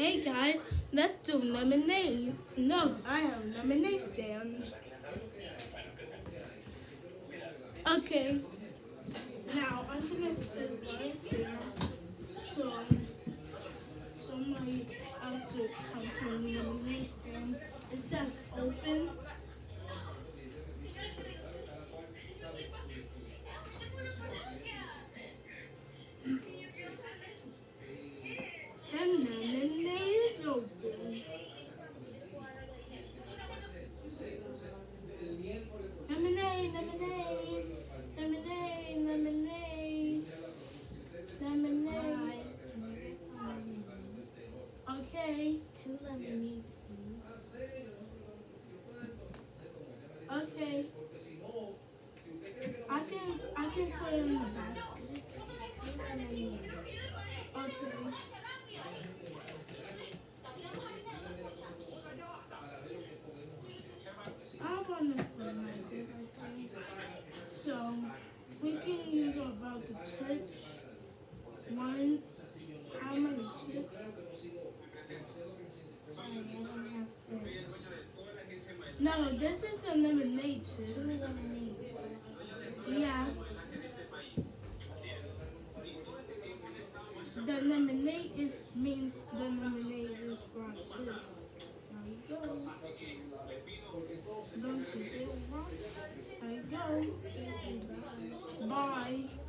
Hey guys, let's do lemonade. No, I have lemonade stand. Okay. Now I'm gonna sit right there so somebody else will come to the lemonade stand. It says open. And lemonade is open. Lemonade, lemonade, lemonade, lemonade, lemonade. Okay, Two lemonades, please. okay. I can, I can put it in the basket. Two lemonades. Okay. I want to put my favorite things. So we can use about. One, how many tips? I don't have to. No, this is a lemonade lemonades. Yeah. The lemonade is means the lemonade is for two. There you go. Don't you get wrong? There you go. Bye.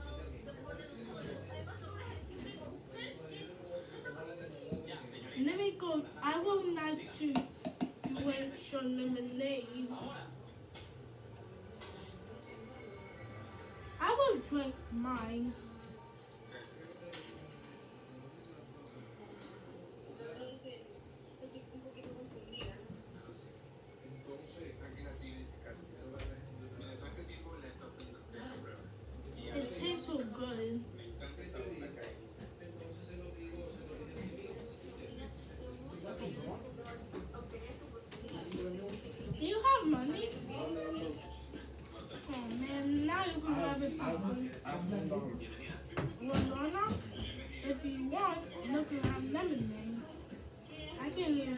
Let me go. I would like to drink some lemonade. I will drink mine. It tastes so good. Do you have money? Oh man, now you can have it for free. One dollar? If you want, you can have lemonade. I can use.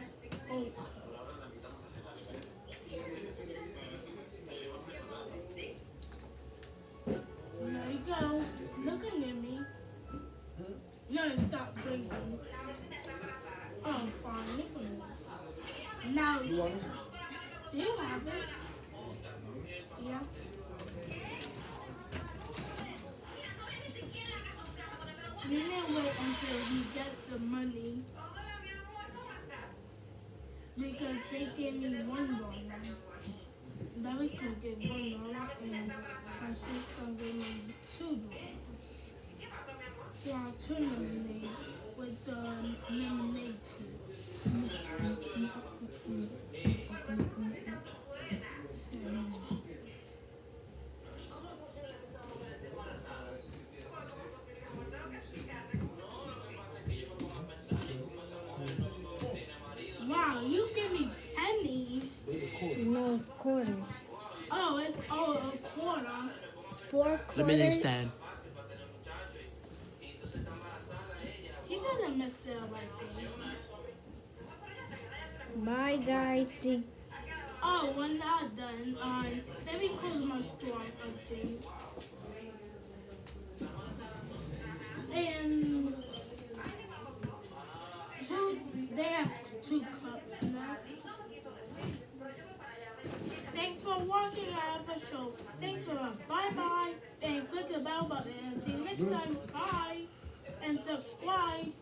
There you go. Looking at me. No, stop drinking. Oh, fine. Now, You want it? do you have it? Yeah. We didn't wait until he gets some money. Because they gave me one dollar. Gonna get one dollar and Francis gonna give me two dollars. Yeah, two lemonade with the lemonade tea. Oh, it's oh a quarter. Four quarters. Lemonade stand. He doesn't mess it up like that. Bye, guys. Thank Oh, when that's done, um, let me close my store, I think. And two, they have two cups now. Thanks for watching our show. Thanks for watching. bye bye and click the bell button and see you next time. Bye and subscribe.